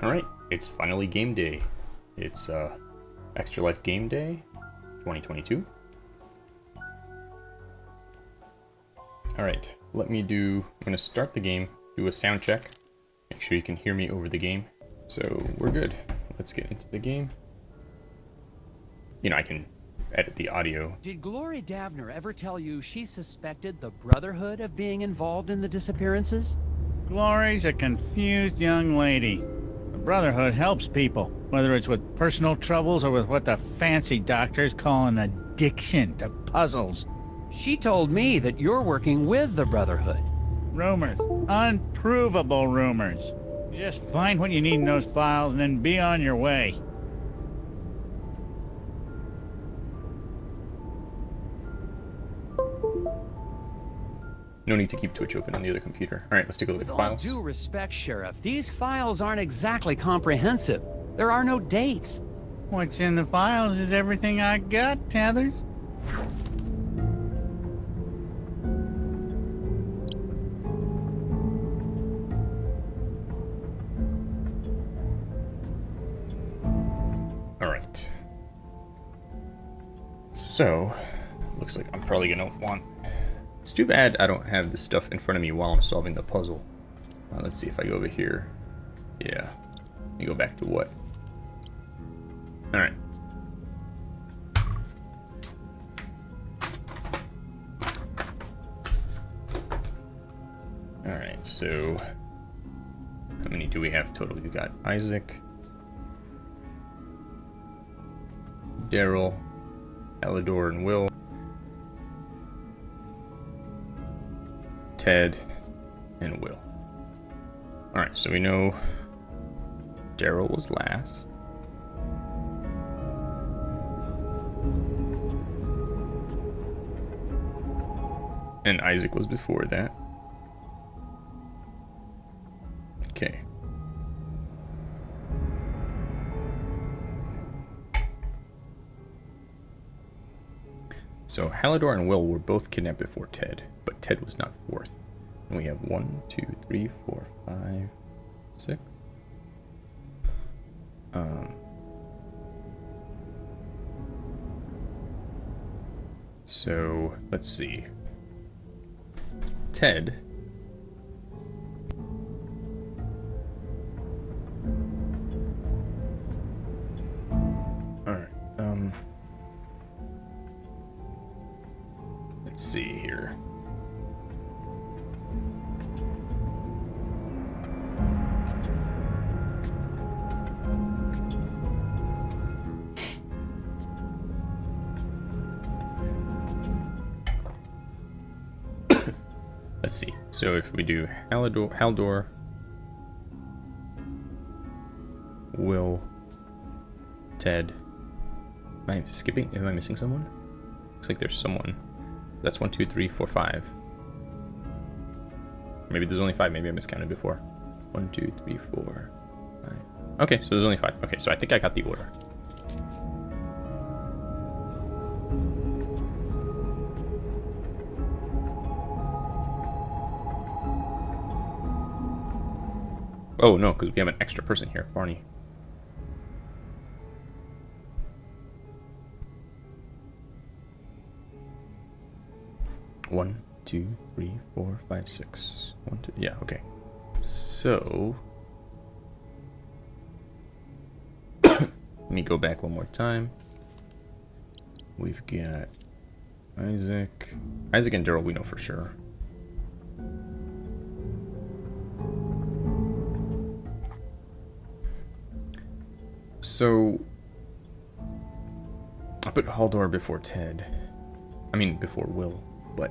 Alright, it's finally game day. It's uh, Extra Life Game Day 2022. Alright, let me do... I'm going to start the game, do a sound check, make sure you can hear me over the game. So, we're good. Let's get into the game. You know, I can edit the audio. Did Glory Davner ever tell you she suspected the Brotherhood of being involved in the disappearances? Glory's a confused young lady. The Brotherhood helps people, whether it's with personal troubles or with what the fancy doctors call an addiction to puzzles. She told me that you're working with the Brotherhood. Rumors. Unprovable rumors. Just find what you need in those files and then be on your way. No need to keep Twitch open on the other computer. Alright, let's take a look With at the all files. due respect, Sheriff, these files aren't exactly comprehensive. There are no dates. What's in the files is everything I got, Tethers. Alright. So, looks like I'm probably gonna want... It's too bad I don't have the stuff in front of me while I'm solving the puzzle. Uh, let's see if I go over here. Yeah. Me go back to what? Alright. Alright, so... How many do we have total? You got Isaac, Daryl, Elidor, and Will. Ted, and Will. Alright, so we know Daryl was last. And Isaac was before that. Okay. So Halidor and Will were both kidnapped before Ted, Ted was not fourth. And we have one, two, three, four, five, six. Um, so let's see. Ted. We do Halidor, Haldor, Will, Ted. Am I skipping? Am I missing someone? Looks like there's someone. That's one, two, three, four, five. Maybe there's only five. Maybe I miscounted before. One, two, three, four, five. Okay, so there's only five. Okay, so I think I got the order. Oh, no, because we have an extra person here. Barney. One, two, three, four, five, six. One, two. Yeah, okay. So. Let me go back one more time. We've got Isaac. Isaac and Daryl, we know for sure. So. I put Haldor before Ted. I mean, before Will but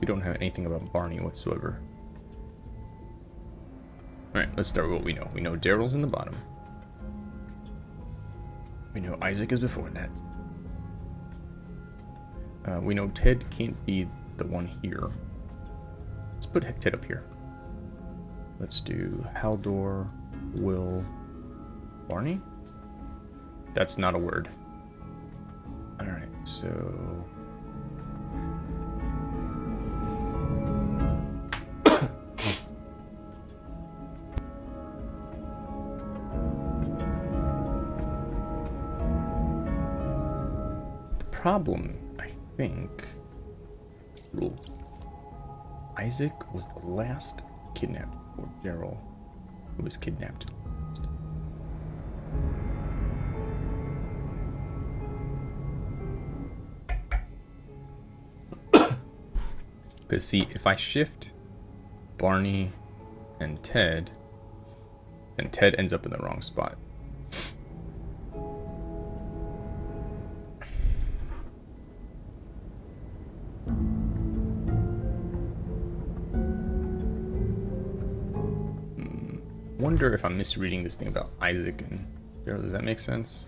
we don't have anything about Barney whatsoever. Alright, let's start with what we know. We know Daryl's in the bottom. We know Isaac is before that. Uh, we know Ted can't be the one here. Let's put Ted up here. Let's do Haldor, Will, Barney? That's not a word. Alright, so... the problem, I think... Rule. Isaac was the last kidnapped, or Daryl, who was kidnapped. Because see, if I shift Barney and Ted, then Ted ends up in the wrong spot. Hmm, Wonder if I'm misreading this thing about Isaac and Daryl. Does that make sense?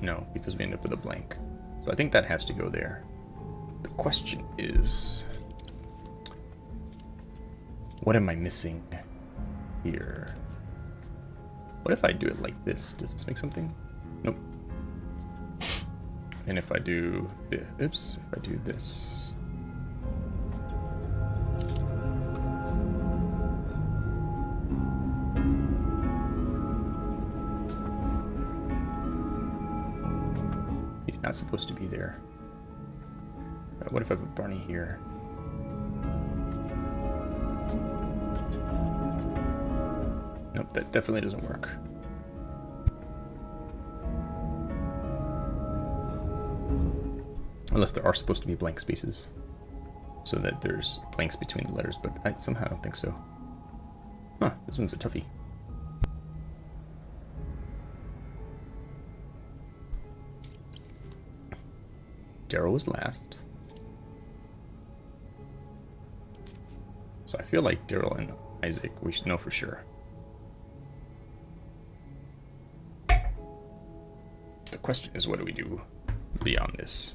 No, because we end up with a blank. So I think that has to go there. The question is, what am I missing here? What if I do it like this? Does this make something? Nope. And if I do this, oops, if I do this. He's not supposed to be there. What if I put Barney here? Nope, that definitely doesn't work. Unless there are supposed to be blank spaces. So that there's blanks between the letters, but I somehow don't think so. Huh, this one's a toughie. Daryl was last. Feel like Daryl and Isaac, we should know for sure. The question is, what do we do beyond this?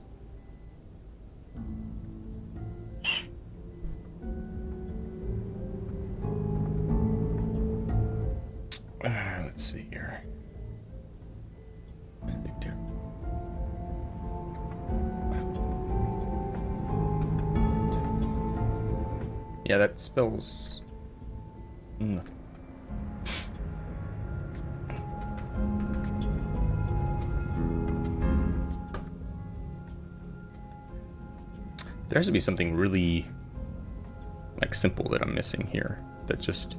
Spells nothing. There has to be something really like simple that I'm missing here that just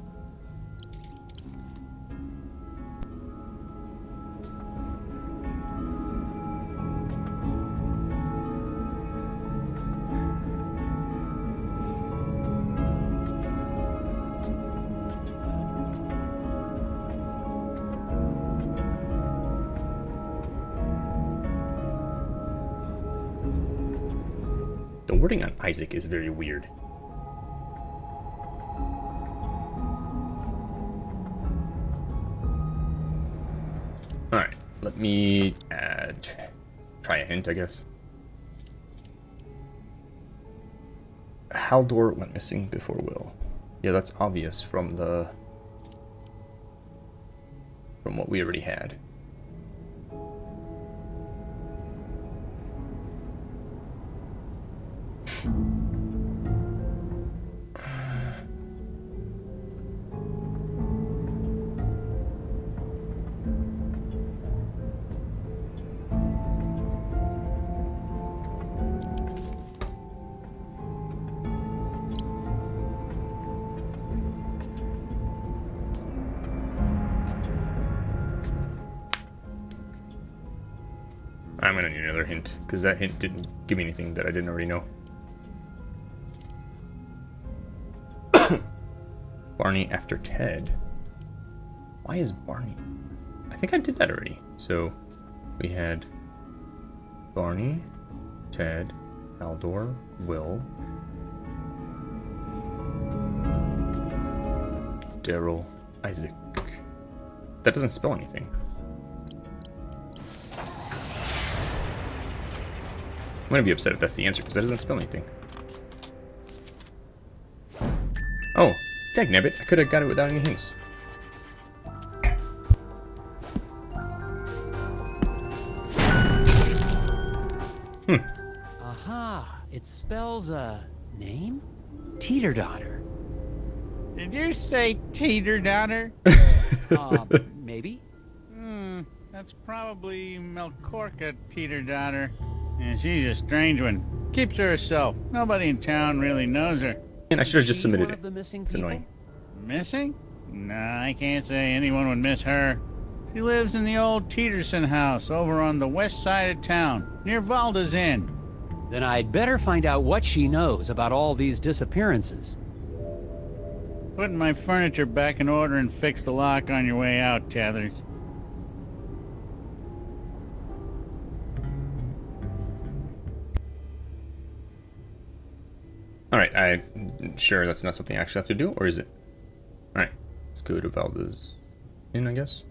Isaac is very weird. Alright, let me add try a hint, I guess. Haldor went missing before Will. Yeah, that's obvious from the from what we already had. Because that hint didn't give me anything that I didn't already know. Barney after Ted. Why is Barney? I think I did that already. So we had Barney, Ted, Aldor, Will, Daryl, Isaac. That doesn't spell anything. Gonna be upset if that's the answer, because that doesn't spell anything. Oh, dagnabbit, I could have got it without any hints. Hmm. Aha! It spells a name? Teeter daughter. Did you say teeter daughter? Uh, maybe. Hmm. That's probably Melkorka, teeter daughter. And she's a strange one. Keeps to herself. Nobody in town really knows her. And I should have just submitted it. of the missing It's people? annoying. Missing? Nah, I can't say anyone would miss her. She lives in the old Teeterson house over on the west side of town, near Valda's Inn. Then I'd better find out what she knows about all these disappearances. Putting my furniture back in order and fix the lock on your way out, Tethers. Alright, I'm sure that's not something I actually have to do, or is it? Alright, let's go to Valdez Inn, I guess.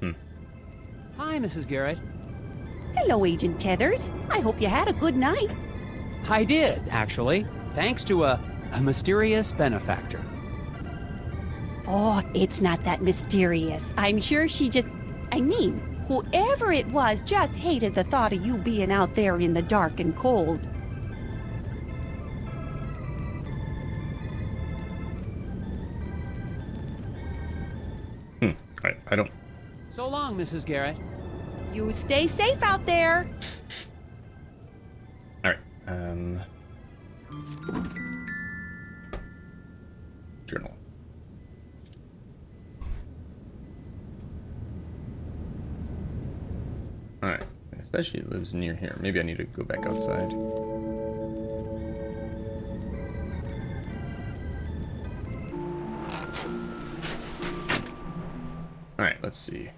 Hmm. Hi, Mrs. Garrett. Hello, Agent Tethers. I hope you had a good night. I did, actually, thanks to a, a mysterious benefactor. Oh, it's not that mysterious. I'm sure she just. I mean, whoever it was just hated the thought of you being out there in the dark and cold. Hmm, alright, I don't... So long, Mrs. Garrett. You stay safe out there. Alright, um... it she lives near here. Maybe I need to go back outside. Alright, let's see.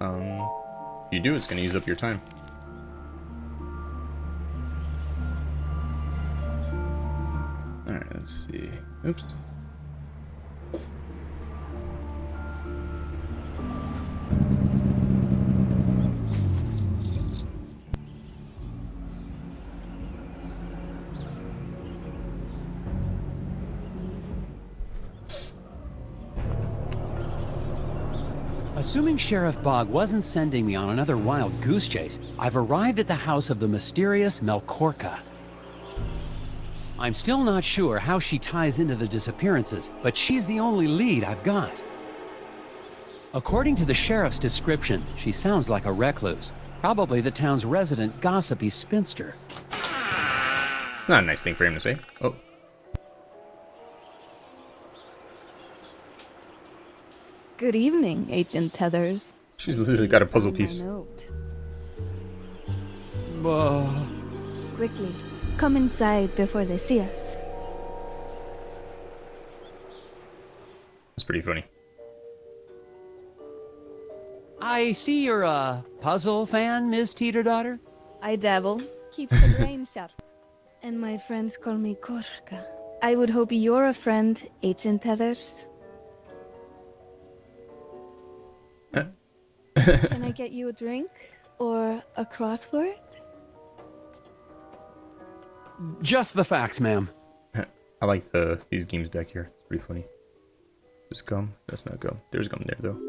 Um, you do, it's gonna use up your time. Sheriff Bog wasn't sending me on another wild goose chase, I've arrived at the house of the mysterious Melkorka. I'm still not sure how she ties into the disappearances, but she's the only lead I've got. According to the sheriff's description, she sounds like a recluse, probably the town's resident gossipy spinster. Not a nice thing for him to say. Oh, Good evening, Agent Tethers. she's literally got a puzzle piece. note. Quickly, come inside before they see us. It's pretty funny. I see you're a puzzle fan, Miss Teeter Daughter. I dabble, keeps the brain sharp. And my friends call me Korka. I would hope you're a friend, Agent Tethers. Can I get you a drink? Or a crossword? Just the facts, ma'am. I like the these games back here. It's pretty funny. Just gum. That's not gum. There's gum there though.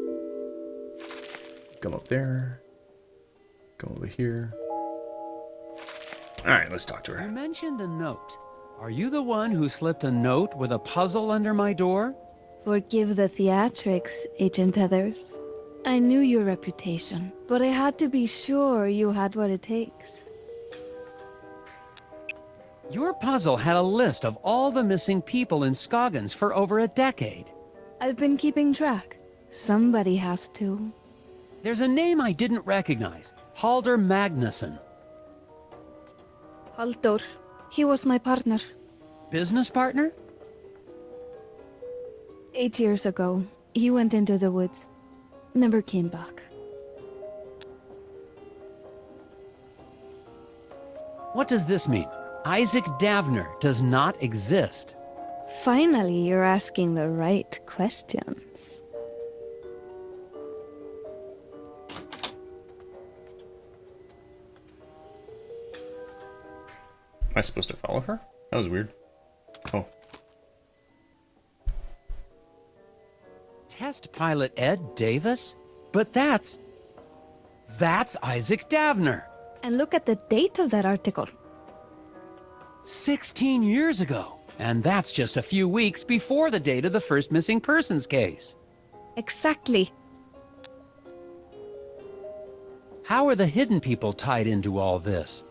Gum up there. Gum over here. Alright, let's talk to her. You her. mentioned a note. Are you the one who slipped a note with a puzzle under my door? Forgive the theatrics, Agent Tethers. I knew your reputation, but I had to be sure you had what it takes. Your puzzle had a list of all the missing people in Scoggins for over a decade. I've been keeping track. Somebody has to. There's a name I didn't recognize Halder Magnuson. Halldór. He was my partner. Business partner? Eight years ago, he went into the woods. Never came back. What does this mean? Isaac Davner does not exist. Finally, you're asking the right questions. Am I supposed to follow her? That was weird. Oh, Test pilot Ed Davis? But that's... That's Isaac Davner. And look at the date of that article. 16 years ago. And that's just a few weeks before the date of the first missing persons case. Exactly. How are the hidden people tied into all this?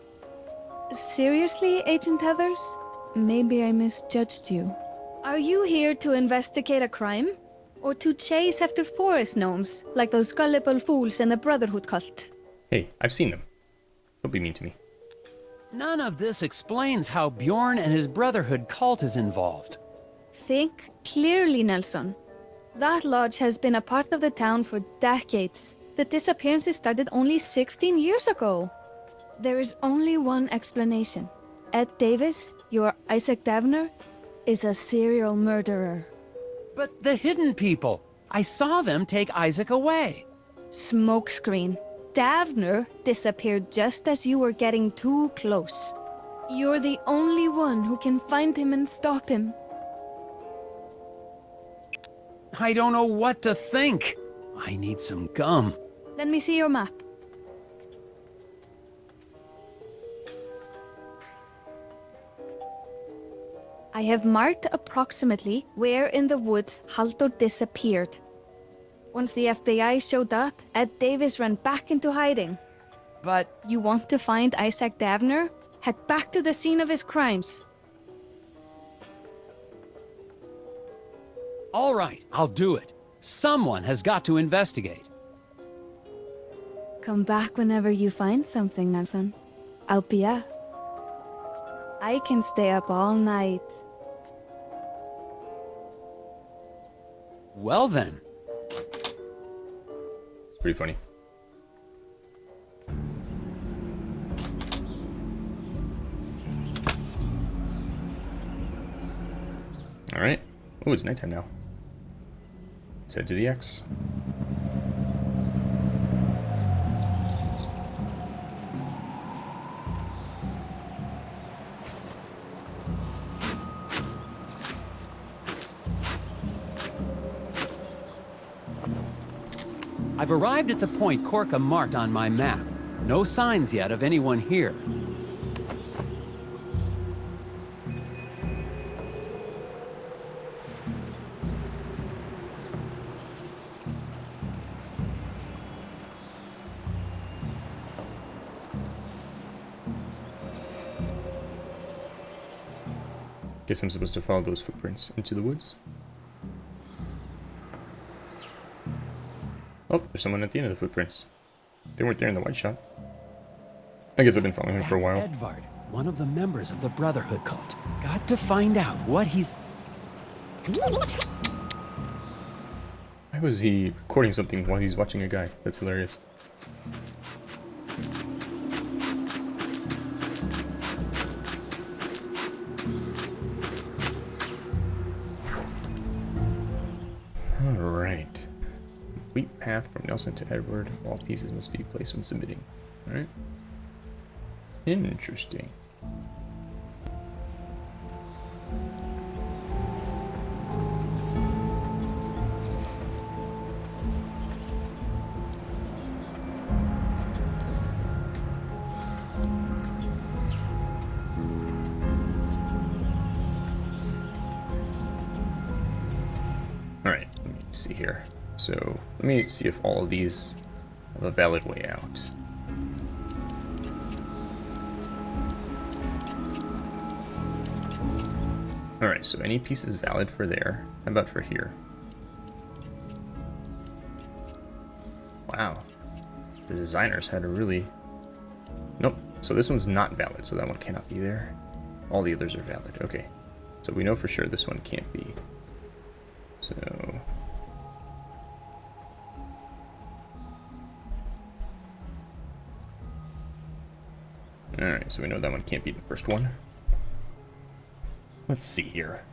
Seriously, Agent Tethers? Maybe I misjudged you. Are you here to investigate a crime? Or to chase after forest gnomes, like those gullible fools in the Brotherhood cult? Hey, I've seen them. Don't be mean to me. None of this explains how Bjorn and his Brotherhood cult is involved. Think clearly, Nelson. That lodge has been a part of the town for decades. The disappearances started only 16 years ago. There is only one explanation. Ed Davis, your Isaac Davner, is a serial murderer. But the hidden people! I saw them take Isaac away. Smokescreen. Davner disappeared just as you were getting too close. You're the only one who can find him and stop him. I don't know what to think. I need some gum. Let me see your map. I have marked approximately where in the woods Haldor disappeared. Once the FBI showed up, Ed Davis ran back into hiding. But You want to find Isaac Davner? Head back to the scene of his crimes. all right, I'll do it. Someone has got to investigate. Come back whenever you find something, Nelson. I'll be up. I can stay up all night. Well then, It's pretty funny. Alright. Oh, it's nighttime now. Let's head to the X. I've arrived at the point Korka marked on my map. No signs yet of anyone here. Guess I'm supposed to follow those footprints into the woods. Oh, there's someone at the end of the footprints. They weren't there in the white shot. I guess I've been following him for a while. Edvard, one of the members of the Brotherhood cult. Got to find out what he's... Why was he recording something while he's watching a guy? That's hilarious. Path from Nelson to Edward. All pieces must be placed when submitting. Alright. Interesting. Alright, let me see here. So, let me see if all of these have a valid way out. Alright, so any piece is valid for there. How about for here? Wow. The designers had a really... Nope. So this one's not valid, so that one cannot be there. All the others are valid. Okay. So we know for sure this one can't be. So... Alright, so we know that one can't be the first one. Let's see here.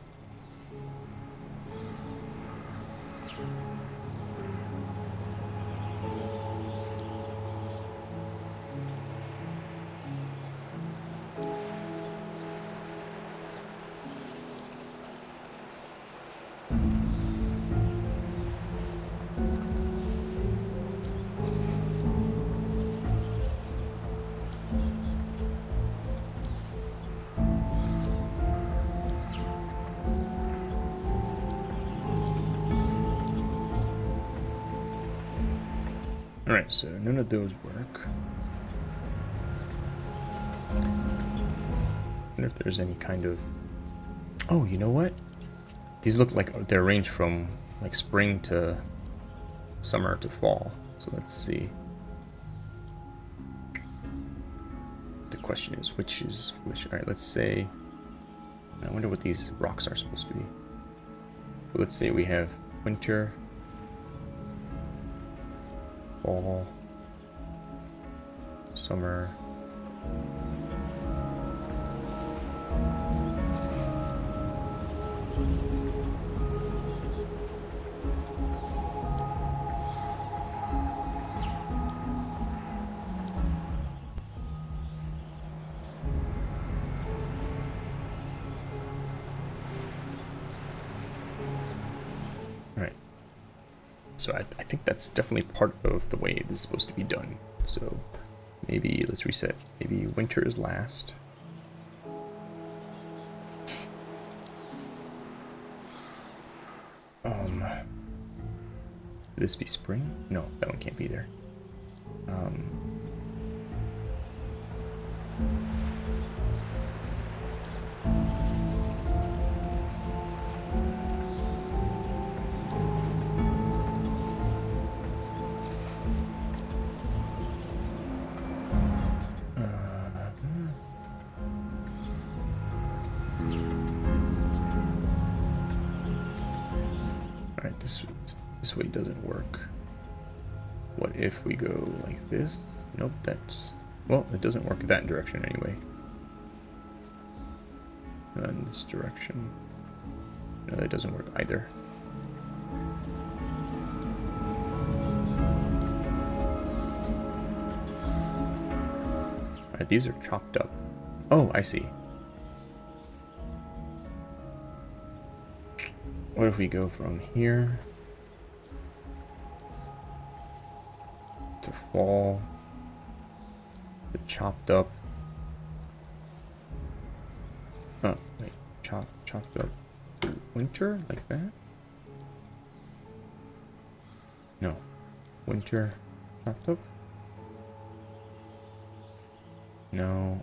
Work. wonder if there's any kind of... Oh, you know what? These look like they're arranged from like spring to summer to fall. So let's see. The question is, which is which? Alright, let's say... I wonder what these rocks are supposed to be. But let's say we have winter, fall, summer, So I, I think that's definitely part of the way this is supposed to be done. So maybe let's reset. Maybe winter is last. Um, this be spring? No, that one can't be there. Um, doesn't work that direction anyway. And this direction. No, that doesn't work either. Alright, these are chopped up. Oh, I see. What if we go from here to fall. Chopped up. Oh, wait. Chop, chopped up. Winter? Like that? No. Winter. Chopped up? No.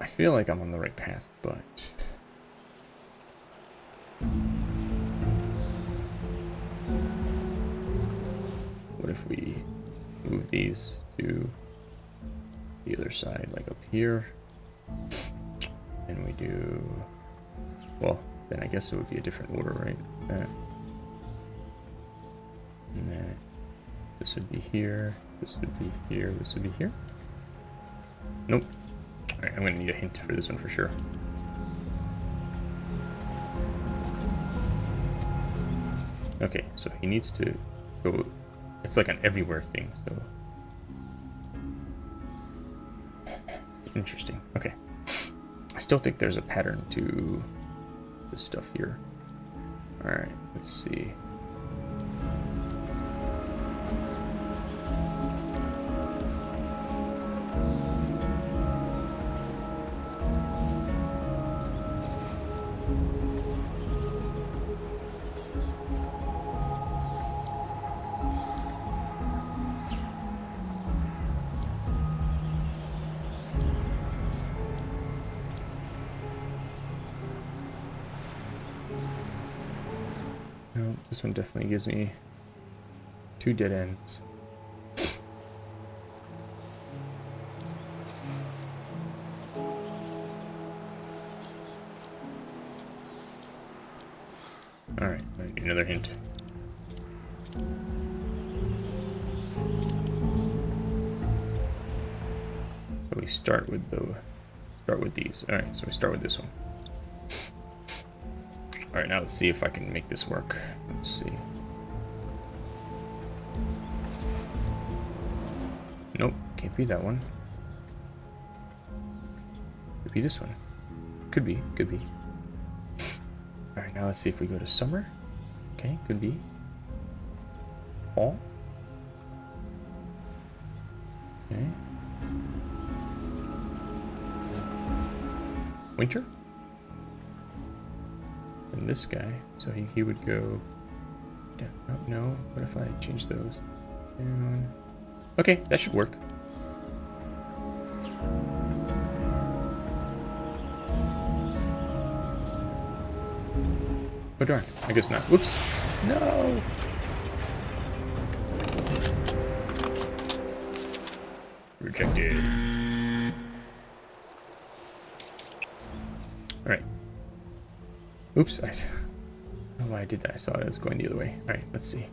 I feel like I'm on the right path, but... What if we move these to the other side, like up here? And we do... Well, then I guess it would be a different order, right? That. And then this would be here, this would be here, this would be here. Nope. Alright, I'm gonna need a hint for this one for sure. Okay, so he needs to go it's like an everywhere thing, so... Interesting. Okay. I still think there's a pattern to this stuff here. Alright, let's see. Gives me two dead ends. Alright, another hint. So we start with the start with these. Alright, so we start with this one. Alright, now let's see if I can make this work. Let's see. Can't be that one. Could be this one. Could be, could be. Alright, now let's see if we go to summer. Okay, could be. Fall. Okay. Winter? And this guy. So he, he would go down. Oh, no. What if I change those? Down. Okay, that should work. Oh darn, I guess not. Whoops. No! Rejected. Alright. Oops, I. don't know why I did that. I saw it was going the other way. Alright, let's see.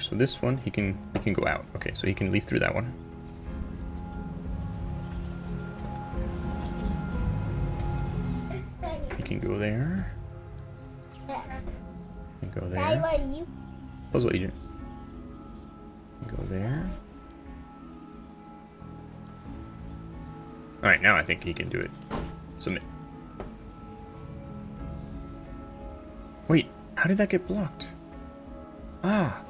So this one, he can he can go out. Okay, so he can leave through that one. He can go there. He go there. Puzzle agent. Go there. All right, now I think he can do it. Submit. Wait, how did that get blocked? Ah.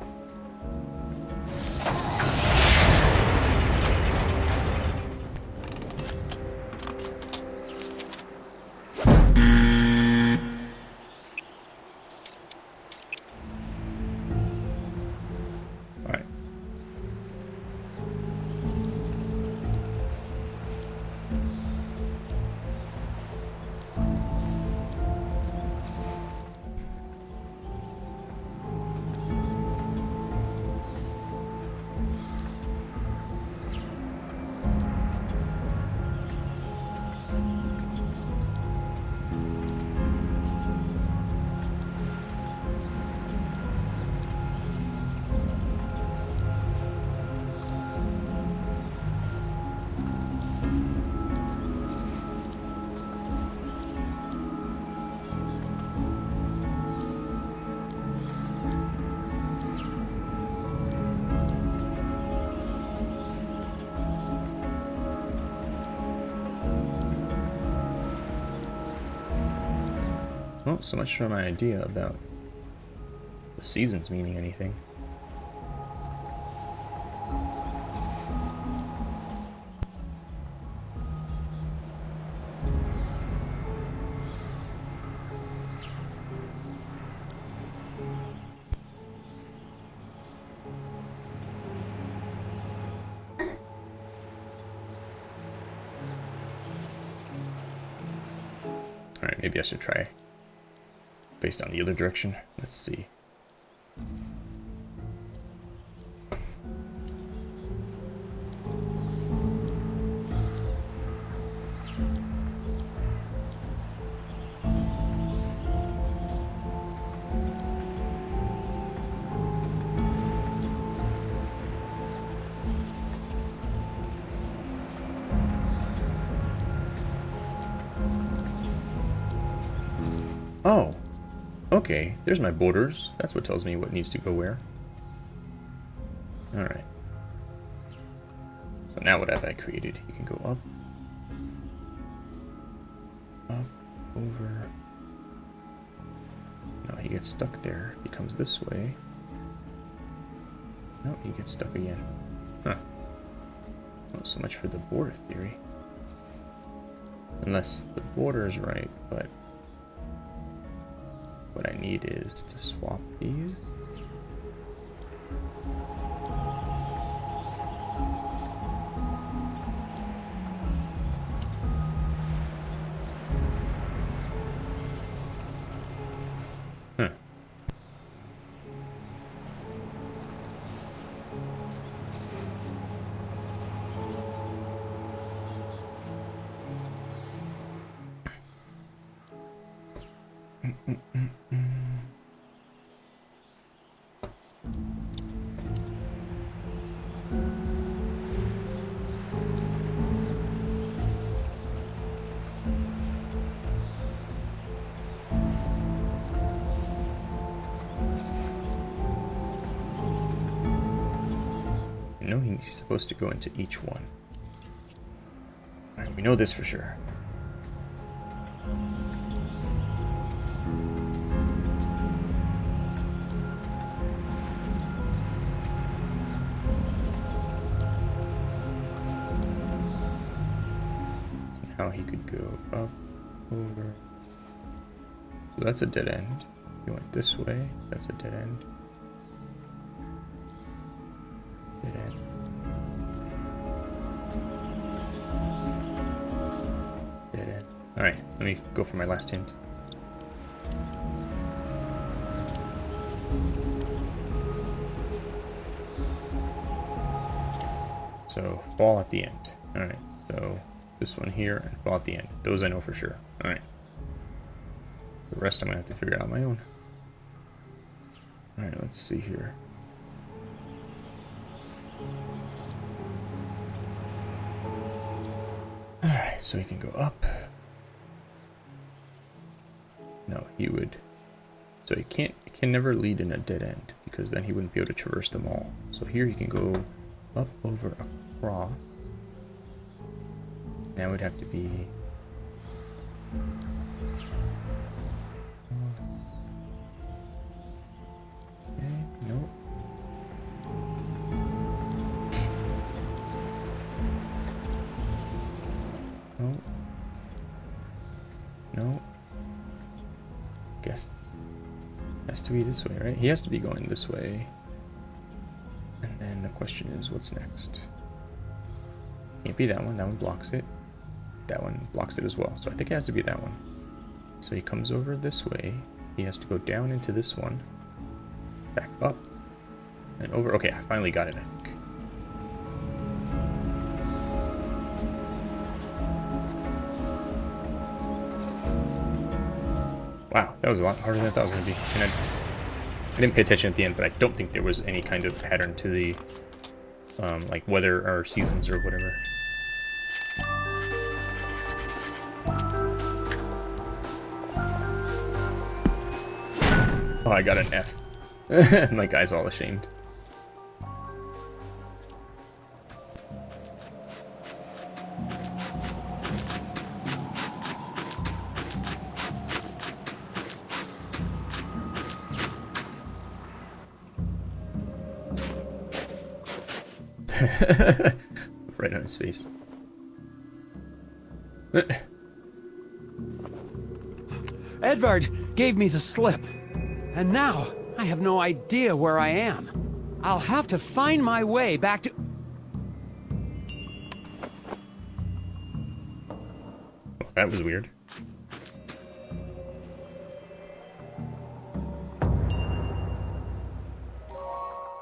So much for my idea about the seasons meaning anything. Alright, maybe I should try based on the other direction. Let's see. Okay. There's my borders. That's what tells me what needs to go where. Alright. So now what have I created? You can go up. Up, over. No, he gets stuck there. He comes this way. No, he gets stuck again. Huh. Not so much for the border theory. Unless the border is right, but what I need is to swap these. supposed to go into each one. Right, we know this for sure. Now he could go up, over. So that's a dead end. He went this way, that's a dead end. Dead end. Alright, let me go for my last hint. So fall at the end. Alright, so this one here and fall at the end. Those I know for sure. Alright. The rest I'm gonna have to figure out on my own. Alright, let's see here. Alright, so we can go up. No, he would. So he can't can never lead in a dead end because then he wouldn't be able to traverse them all. So here he can go up, over, across. Now would have to be this way, right? He has to be going this way. And then the question is, what's next? Can't be that one. That one blocks it. That one blocks it as well. So I think it has to be that one. So he comes over this way. He has to go down into this one. Back up. And over. Okay, I finally got it, I think. Wow, that was a lot harder than I thought it was going to be. I didn't pay attention at the end, but I don't think there was any kind of pattern to the, um, like, weather or seasons or whatever. Oh, I got an F. My guy's all ashamed. right on his face. Edvard gave me the slip. And now, I have no idea where I am. I'll have to find my way back to... Well, that was weird.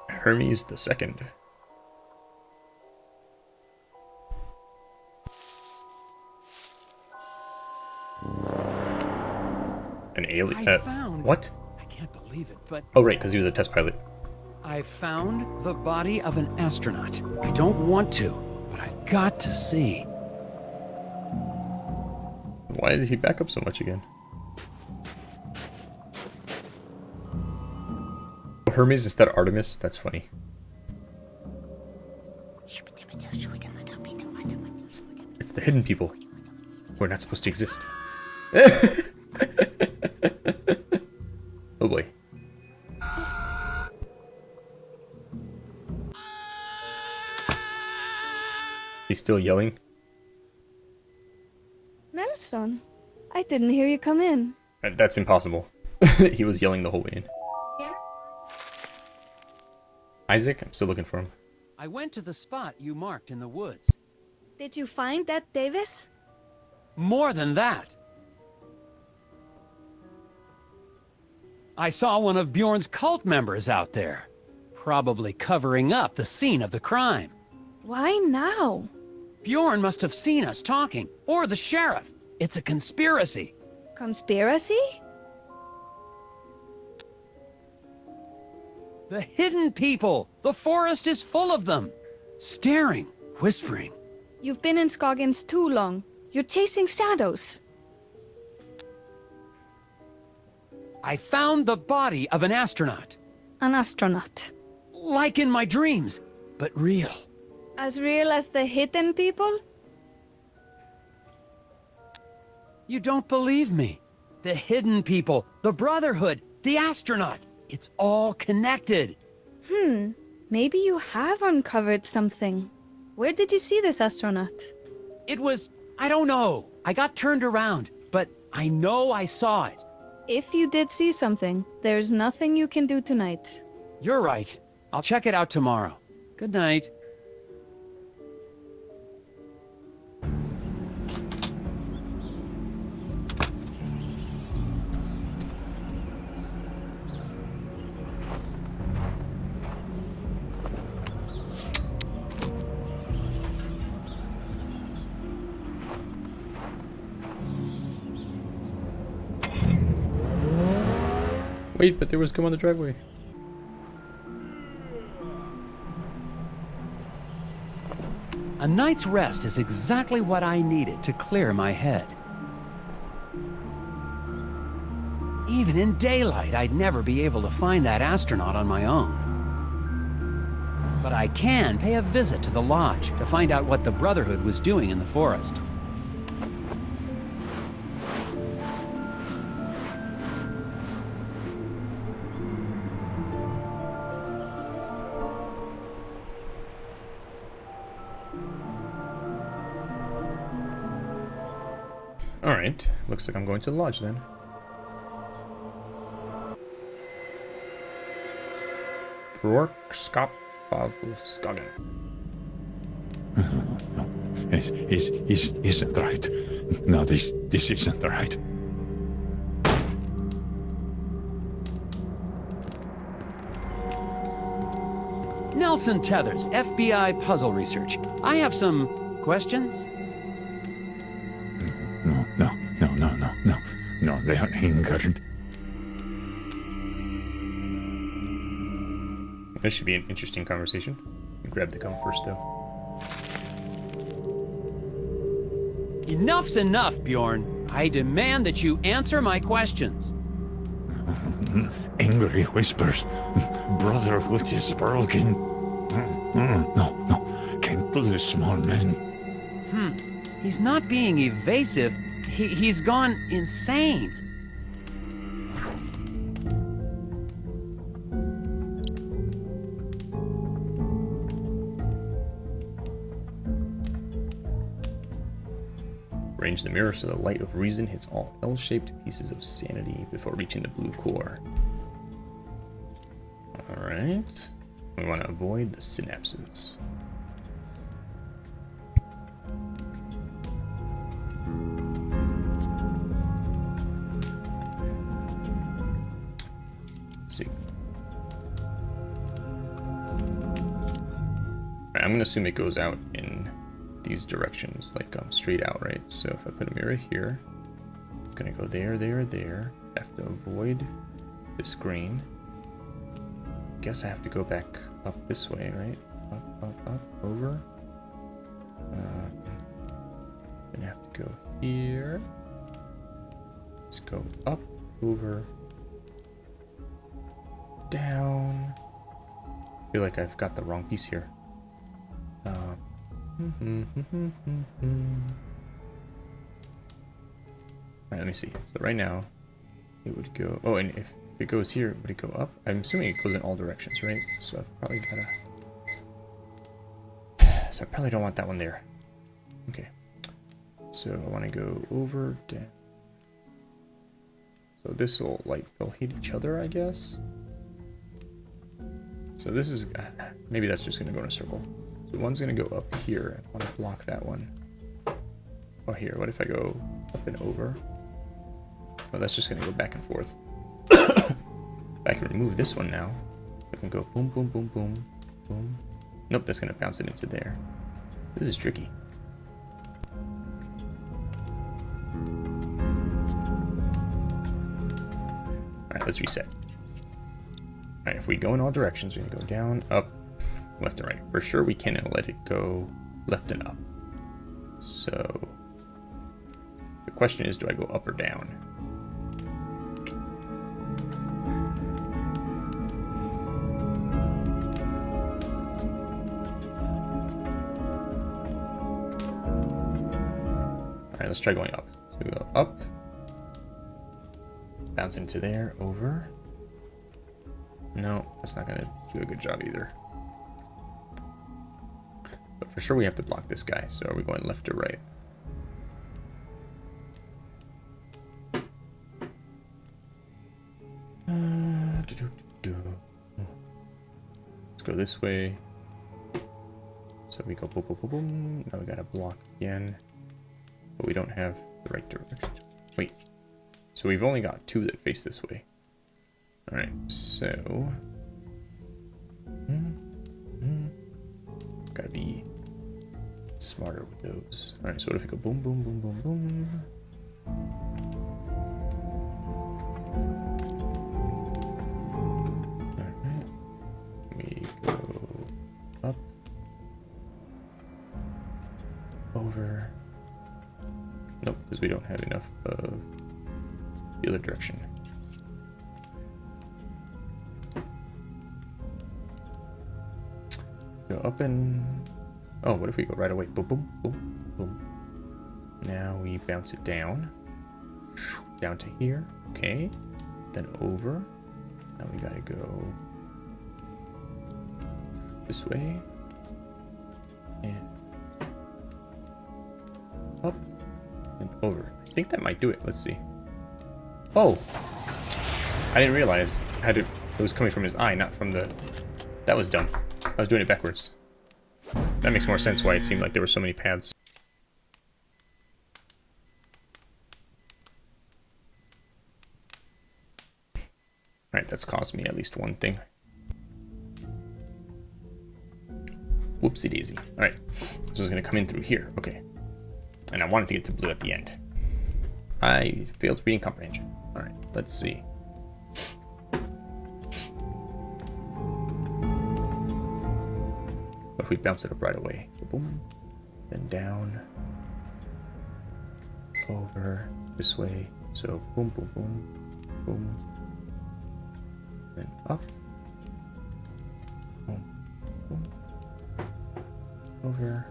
Hermes the Second. Alien. Uh, found- what? I can't believe it, but Oh, right, because he was a test pilot. I found the body of an astronaut. I don't want to, but I've got to see. Why did he back up so much again? Hermes instead of Artemis? That's funny. It's, it's the hidden people. We're not supposed to exist. still yelling. Nelson, I didn't hear you come in. That's impossible. he was yelling the whole way in. Yeah? Isaac, I'm still looking for him. I went to the spot you marked in the woods. Did you find that Davis? More than that. I saw one of Bjorn's cult members out there, probably covering up the scene of the crime. Why now? Bjorn must have seen us talking, or the sheriff. It's a conspiracy. Conspiracy? The hidden people! The forest is full of them! Staring, whispering. You've been in Scoggins too long. You're chasing shadows. I found the body of an astronaut. An astronaut. Like in my dreams, but real. As real as the hidden people? You don't believe me. The hidden people, the Brotherhood, the astronaut. It's all connected. Hmm. Maybe you have uncovered something. Where did you see this astronaut? It was I don't know. I got turned around, but I know I saw it. If you did see something, there's nothing you can do tonight. You're right. I'll check it out tomorrow. Good night. Wait, but there was come on the driveway. A night's rest is exactly what I needed to clear my head. Even in daylight, I'd never be able to find that astronaut on my own. But I can pay a visit to the lodge to find out what the Brotherhood was doing in the forest. Looks like I'm going to the lodge then. Brorkskap Skagen. Is is is isn't right. No, this this isn't right. Nelson Tethers, FBI Puzzle Research. I have some questions. No, they are angered. This should be an interesting conversation. Grab the gun first, though. Enough's enough, Bjorn. I demand that you answer my questions. Angry whispers. Brotherhood is broken. No, no. Can't lose small men. Hmm. He's not being evasive. He, he's gone insane. Arrange the mirror so the light of reason hits all L-shaped pieces of sanity before reaching the blue core. Alright. We want to avoid the synapses. Going to assume it goes out in these directions, like um, straight out, right? So if I put a mirror here, it's gonna go there, there, there. I have to avoid this green. Guess I have to go back up this way, right? Up, up, up, over. Uh, then I have to go here. Let's go up, over, down. I feel like I've got the wrong piece here. Uh, Alright, let me see. So right now, it would go... Oh, and if it goes here, would it go up? I'm assuming it goes in all directions, right? So I've probably gotta... So I probably don't want that one there. Okay. So I want to go over, down. So this will, like, they'll hit each other, I guess? So this is... Maybe that's just going to go in a circle. So one's gonna go up here. I want to block that one. Oh, here. What if I go up and over? Well, that's just gonna go back and forth. I can remove this one now. I can go boom, boom, boom, boom, boom. Nope, that's gonna bounce it into there. This is tricky. Alright, let's reset. Alright, if we go in all directions, we're gonna go down, up, left and right. For sure we can't let it go left and up. So the question is, do I go up or down? All right, let's try going up. So we go up, bounce into there, over. No, that's not gonna do a good job either. For sure we have to block this guy, so are we going left or right? Uh, Let's go this way. So we go boom, boom, boom, boom. Now we gotta block again. But we don't have the right direction. Wait. So we've only got two that face this way. Alright, so... smarter with those. Alright, so what if we go boom, boom, boom, boom, boom? Alright. We go up. Over. Nope, because we don't have enough of the other direction. Go up and... Oh, what if we go right away? Boom, boom, boom, boom. Now we bounce it down. Down to here. Okay. Then over. Now we gotta go this way. And up and over. I think that might do it. Let's see. Oh! I didn't realize how to, it was coming from his eye, not from the... That was dumb. I was doing it backwards. That makes more sense why it seemed like there were so many paths. Alright, that's caused me at least one thing. Whoopsie daisy. Alright, so it's gonna come in through here. Okay. And I wanted to get to blue at the end. I failed reading comprehension. Alright, let's see. What if we bounce it up right away? Boom. Then down. Over. This way. So boom, boom, boom. Boom. Then up. Boom. Boom. Over.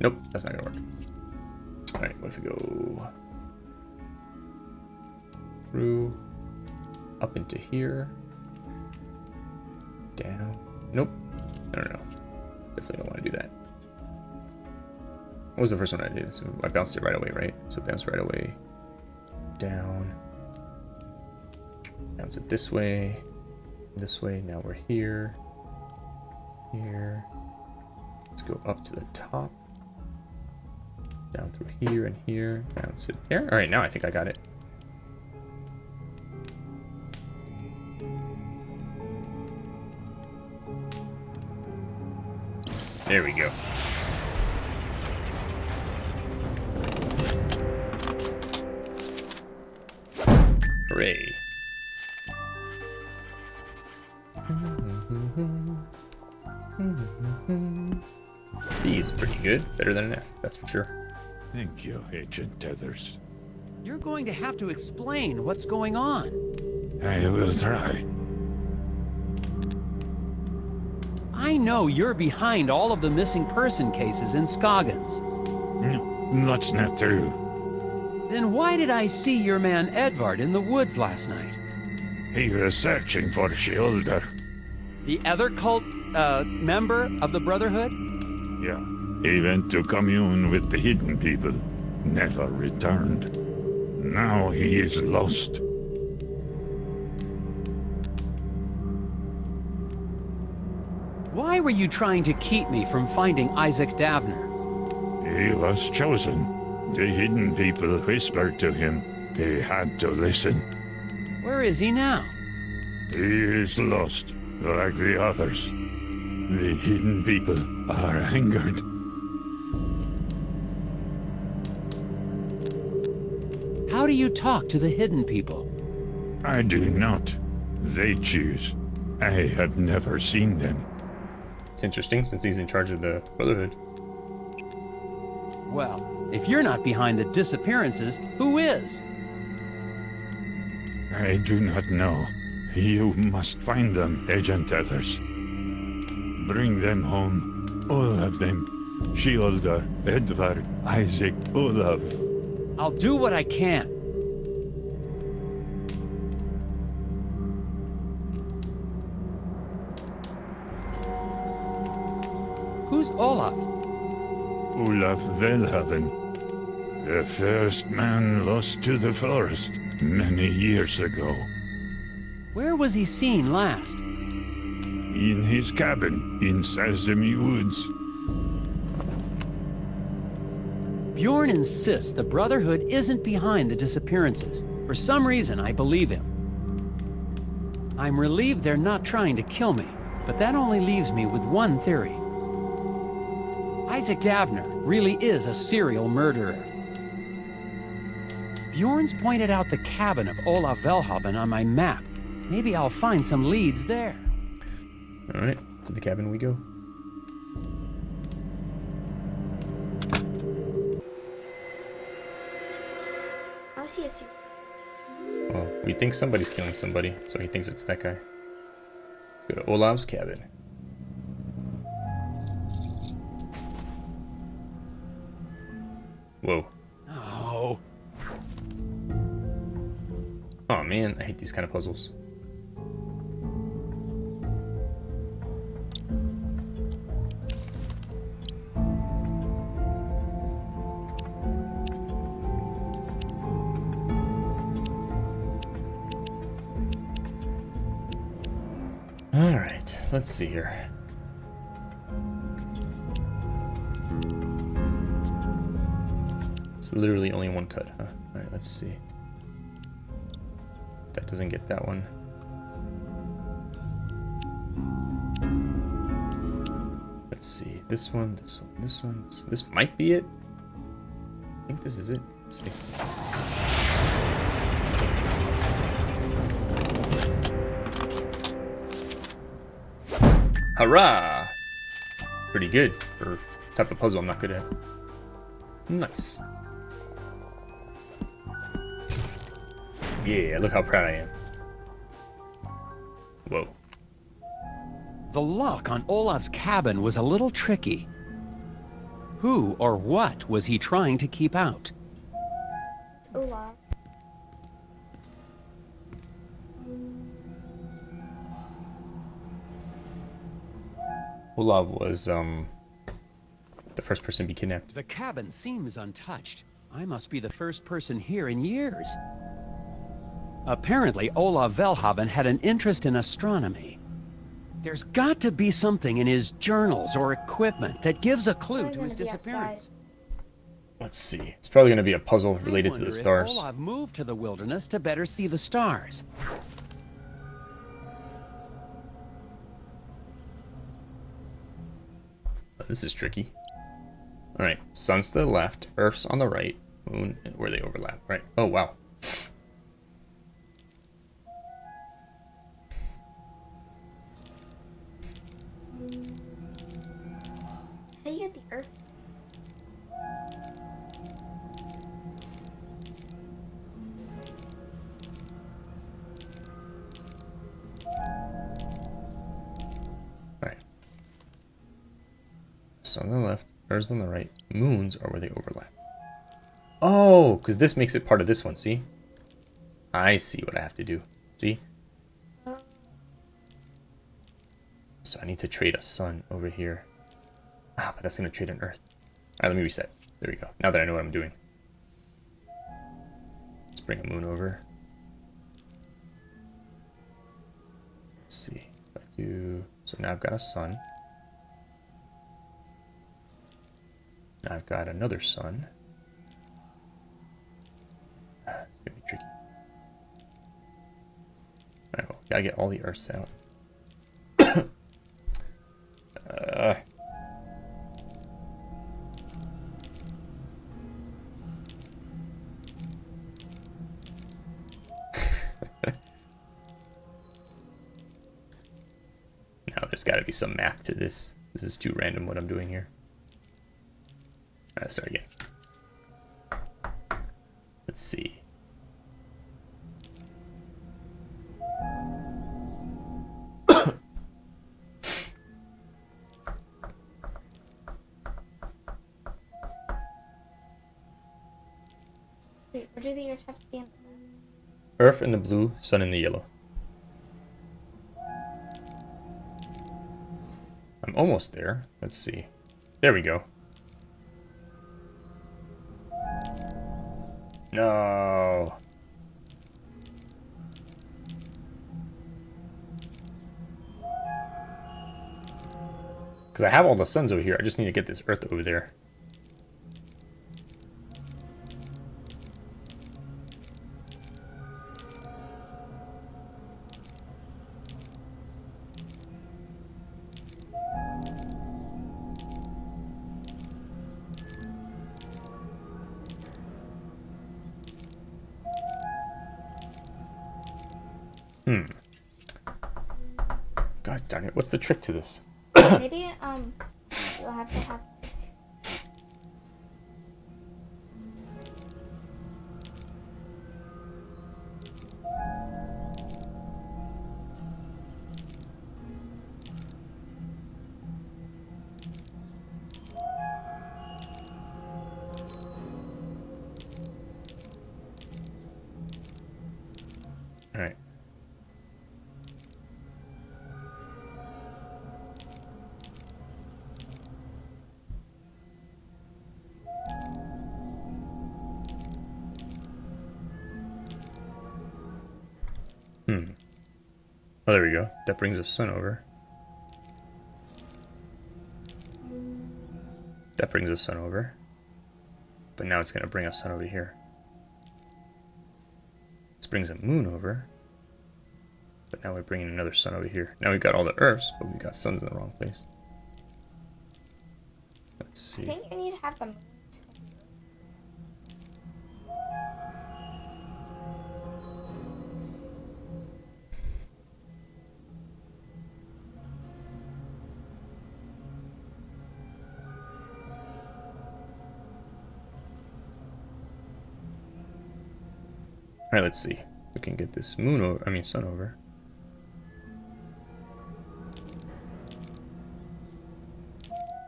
Nope, that's not gonna work. Alright, what if we go through up into here? Down. Nope. No, no, no. Definitely don't want to do that. What was the first one I did? So I bounced it right away, right? So bounce right away. Down. Bounce it this way. This way. Now we're here. Here. Let's go up to the top. Down through here and here. Bounce it there. Alright, now I think I got it. There we go. Hooray. B is pretty good. Better than an F, that's for sure. Thank you, Agent Tethers. You're going to have to explain what's going on. I will try. I know you're behind all of the missing person cases in Scoggins. No, that's not true. Then why did I see your man Edvard in the woods last night? He was searching for Shielder. The other cult, uh, member of the Brotherhood? Yeah. He went to commune with the hidden people. Never returned. Now he is lost. Why were you trying to keep me from finding Isaac Davner? He was chosen. The hidden people whispered to him. He had to listen. Where is he now? He is lost, like the others. The hidden people are angered. How do you talk to the hidden people? I do not. They choose. I have never seen them. It's interesting since he's in charge of the Brotherhood. Well, if you're not behind the disappearances, who is? I do not know. You must find them, Agent Tethers. Bring them home. All of them. Shielder, Edvard, Isaac, Olaf. I'll do what I can. Who's Olaf? Olaf Velhaven. The first man lost to the forest many years ago. Where was he seen last? In his cabin in Sesame Woods. Bjorn insists the Brotherhood isn't behind the disappearances. For some reason, I believe him. I'm relieved they're not trying to kill me, but that only leaves me with one theory. Isaac Davner really is a serial murderer. Bjorn's pointed out the cabin of Olaf Velhaven on my map. Maybe I'll find some leads there. Alright, to the cabin we go. How is he a super? Well, we think somebody's killing somebody, so he thinks it's that guy. Let's go to Olaf's cabin. Whoa. Oh. Oh man, I hate these kind of puzzles. Alright, let's see here. It's literally only one cut, huh? Alright, let's see. That doesn't get that one. Let's see. This one, this one, this one. This, this might be it. I think this is it. Let's see. Hurrah! Pretty good for type of puzzle I'm not good at. Nice. Yeah, look how proud I am. Whoa. The lock on Olaf's cabin was a little tricky. Who or what was he trying to keep out? It's Olaf. Olav was, um, the first person to be kidnapped. The cabin seems untouched. I must be the first person here in years. Apparently, Olaf Velhaven had an interest in astronomy. There's got to be something in his journals or equipment that gives a clue to his gonna be outside. disappearance. Let's see. It's probably going to be a puzzle related to the stars. Olaf moved to the wilderness to better see the stars. Oh, this is tricky. Alright, sun's to the left, earth's on the right, moon, where they overlap, right? Oh, wow. The earth? Alright. Sun on the left, earth's on the right, moons are where they overlap. Oh, because this makes it part of this one, see? I see what I have to do. See? Uh. So I need to trade a sun over here. Ah, but that's going to trade an earth. Alright, let me reset. There we go. Now that I know what I'm doing. Let's bring a moon over. Let's see. I do... So now I've got a sun. Now I've got another sun. Ah, It's gonna be tricky. Alright, well, gotta get all the earths out. Gotta be some math to this. This is too random what I'm doing here. Alright, start again. Let's see. Wait, where do the earth have to be in? Earth in the blue, sun in the yellow. Almost there. Let's see. There we go. No. Because I have all the suns over here. I just need to get this earth over there. What's the trick to this? Maybe um, Oh, there we go. That brings the sun over. That brings the sun over. But now it's going to bring a sun over here. This brings a moon over. But now we're bringing another sun over here. Now we've got all the Earths, but we've got suns in the wrong place. Let's see. I think you need to have the Alright, let's see. We can get this moon over, I mean sun over.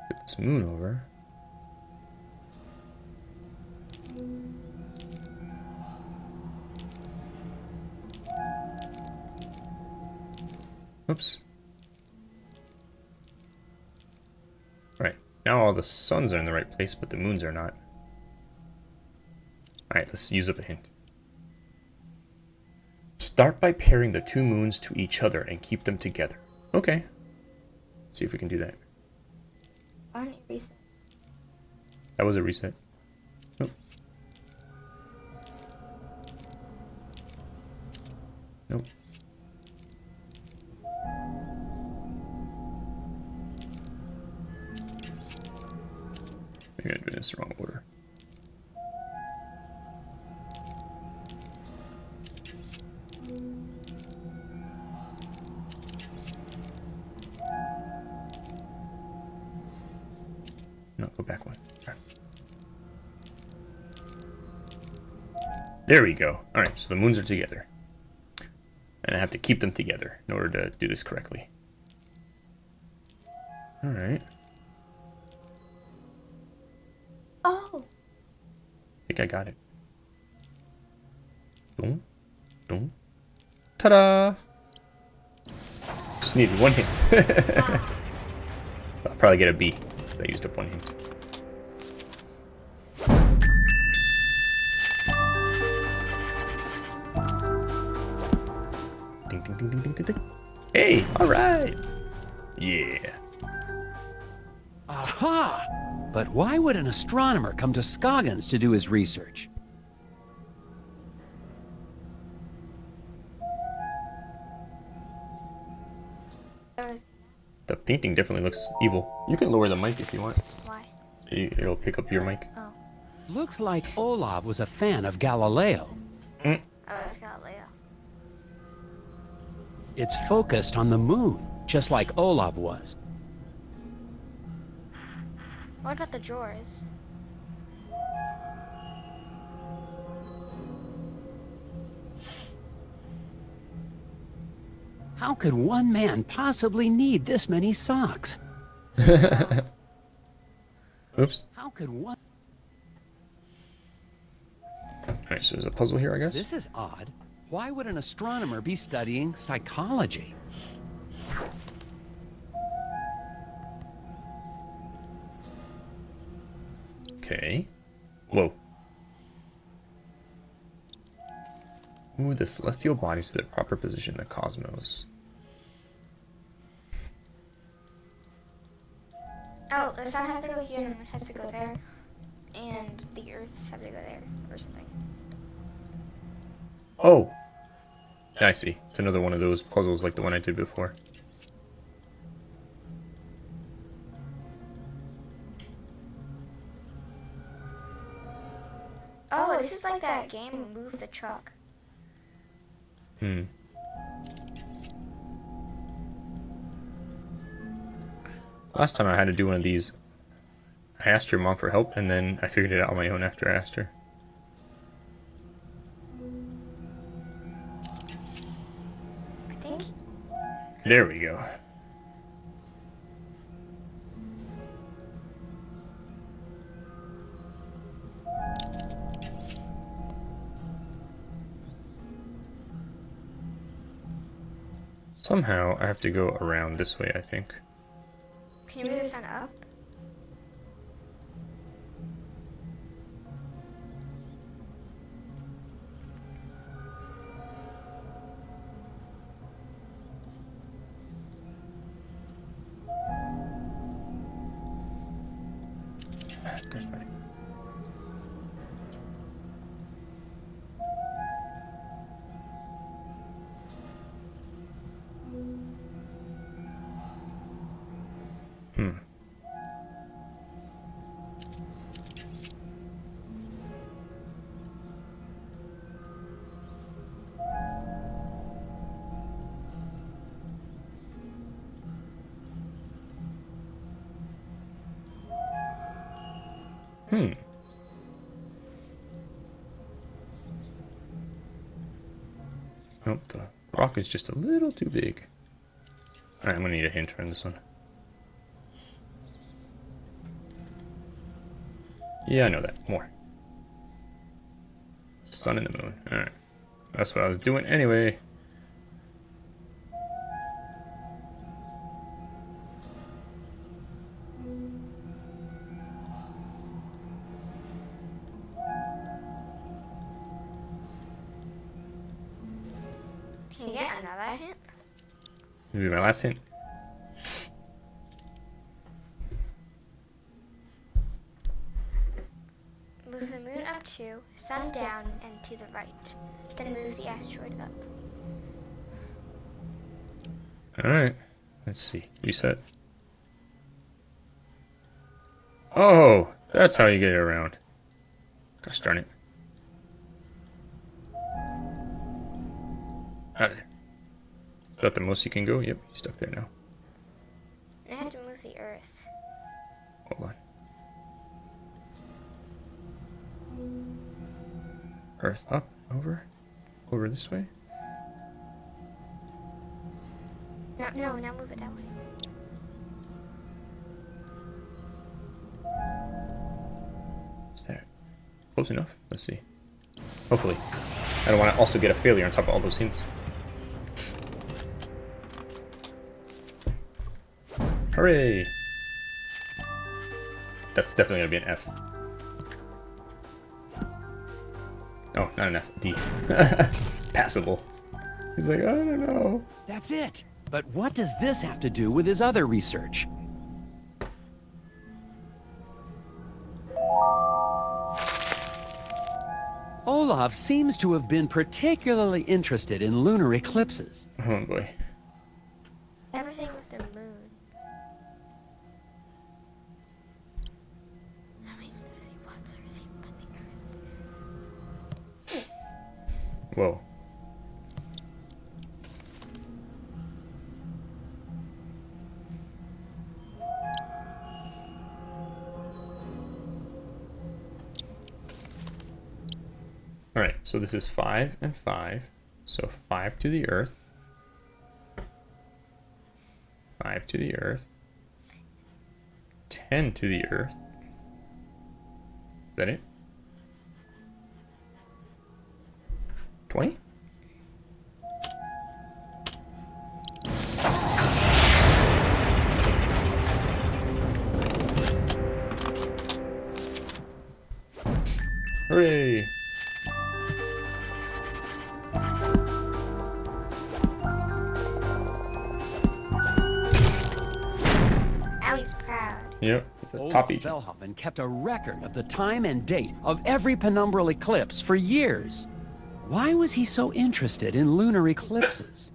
Get this moon over. Oops. Right, now all the suns are in the right place, but the moons are not. Alright, let's use up a hint. Start by pairing the two moons to each other and keep them together. Okay. See if we can do that. On your reason. That was a reset. Nope. Nope. Maybe I'm doing this the wrong order. There we go. Alright, so the moons are together. And I have to keep them together in order to do this correctly. Alright. Oh, I think I got it. Boom. Boom. Ta-da! Just needed one hint. I'll probably get a B. I used up one hint. Ding, ding, ding, ding, ding, ding, ding. Hey, alright! Yeah. Aha! But why would an astronomer come to Scoggins to do his research? The painting definitely looks evil. You can lower the mic if you want. why? It- It'll pick up your mic. Oh, Looks like Olav was a fan of Galileo. It's focused on the moon, just like Olav was. What about the drawers? How could one man possibly need this many socks? Oops. How could one... Alright, so there's a puzzle here, I guess. This is odd. Why would an astronomer be studying psychology? Okay. Whoa. Move the celestial bodies to their proper position in the cosmos. Oh, the sun has to go here and the moon has to go there. And the earth has to go there or something. Oh! I see. It's another one of those puzzles like the one I did before. Oh, this is like that game Move the Truck. Hmm. Last time I had to do one of these, I asked your mom for help, and then I figured it out on my own after I asked her. There we go. Somehow I have to go around this way, I think. Can you move the sun up? Rock is just a little too big. Alright, I'm gonna need a hint on this one. Yeah, I know that. More. Sun and the moon. Alright. That's what I was doing anyway. See. Reset. Oh! That's how you get it around. Gosh darn it. Out of there. Is that the most you can go? Yep, he's stuck there now. I have to move the earth. Hold on. Earth up, over, over this way. No, no, now move it that way. Is that close enough? Let's see. Hopefully. I don't want to also get a failure on top of all those hints. Hooray! That's definitely gonna be an F. Oh, not an F. D. Passable. He's like, I don't know. That's it. But what does this have to do with his other research? Olaf seems to have been particularly interested in lunar eclipses. Oh boy. This is 5 and 5. So 5 to the earth. 5 to the earth. 10 to the earth. Is that it? 20? Velhoven kept a record of the time and date of every penumbral eclipse for years. Why was he so interested in lunar eclipses?